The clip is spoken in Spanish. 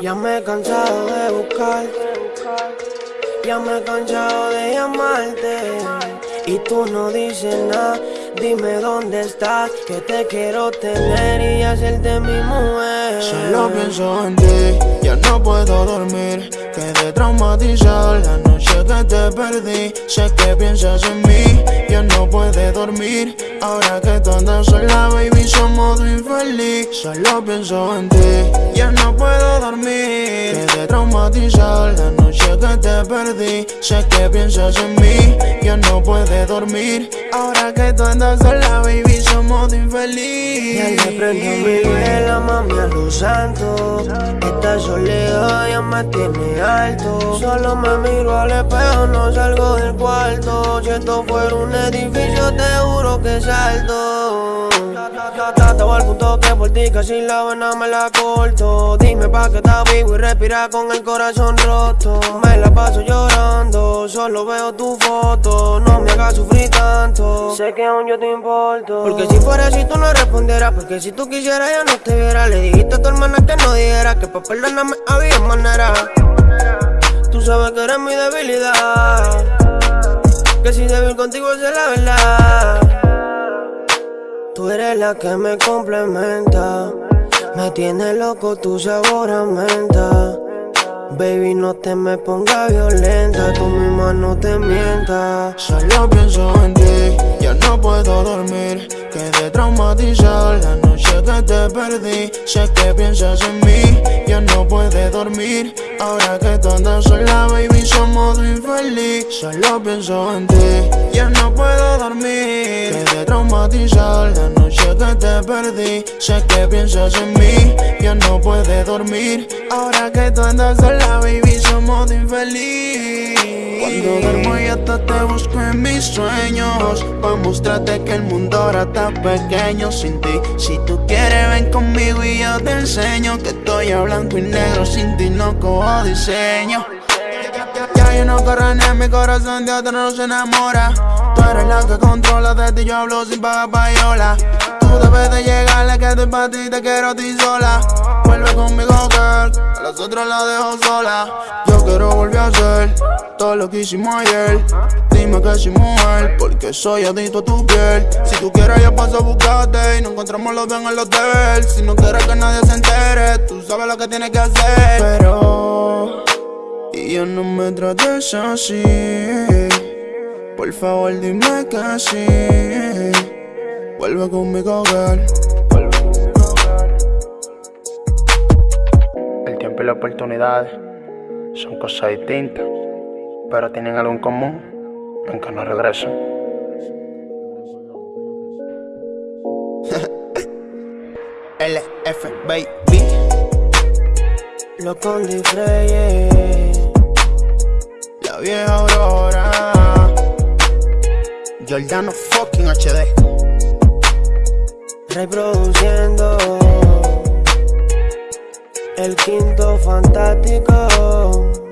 Ya me he cansado de buscarte, ya me he cansado de llamarte. Y tú no dices nada, dime dónde estás Que te quiero tener y hacerte mi mujer. Solo pienso en ti, ya no puedo dormir. Quedé traumatizado la noche que te perdí. Sé que piensas en mí, ya no puedes dormir. Ahora que tú andas sola, baby, somos infeliz. Solo pienso en ti, ya no puedo dormir. Quedé traumatizado la noche que te perdí. Sé que piensas en mí, ya no puedes dormir. Ahora que tú andas sola, baby, somos infeliz. Ya le prendo mi vela, mami, a los santos. Esta soledad ya me tiene alto. Solo me miro al espejo, no salgo del cuarto. Si esto fuera un edificio, te juro que salto. Estaba al punto que por ti casi la vena me la corto. Dime pa' que estás vivo y respira con el corazón roto. Me la paso llorando, solo veo tu foto. No me hagas sufrir Sé que aún yo te importo. Porque si fuera así tú no respondieras. Porque si tú quisieras ya no te viera. Le dijiste a tu hermana que no dijera. Que pa' perdonarme había manera. Tú sabes que eres mi debilidad. Que si débil contigo es la verdad. Tú eres la que me complementa. Me tiene loco tu sabor a menta. Baby, no te me pongas violenta. Tú misma no te mientas. Solo pienso en ti, no puedo dormir. Quedé traumatizado la noche que te perdí. Sé que piensas en mí, ya no puedes dormir. Ahora que tú andas sola, baby, somos infeliz. Solo pienso en ti, ya no puedo dormir. Quedé traumatizado la noche que te perdí. Sé que piensas en mí, ya no puedes dormir. Ahora que tú andas sola, baby, somos infeliz. Cuando duermo y te busco en mis sueños Pa' mostrarte que el mundo ahora está pequeño sin ti. Si tú quieres ven conmigo y yo te enseño Que estoy a blanco y negro sin ti no cojo diseño. Ya yo no corro en mi corazón de otro no se enamora. Tú eres la que controla de ti yo hablo sin pagar payola. Tú debes de llegarle que estoy pa' ti te quiero a ti sola Vuelve conmigo girl, a las otras la dejo sola. Yo quiero volver a hacer todo lo que hicimos ayer. Dime que soy mujer, porque soy adicto a tu piel. Si tú quieres yo paso a buscarte y nos encontramos los dos en el hotel. Si no quieres que nadie se entere, tú sabes lo que tienes que hacer. Pero, y ya no me trates así. Por favor dime que sí. Vuelve conmigo, girl son cosas distintas, pero tienen algo en común, aunque no regresan. LF, baby Lo con. La vieja Aurora Giordano fucking HD Reproduciendo el quinto fantástico.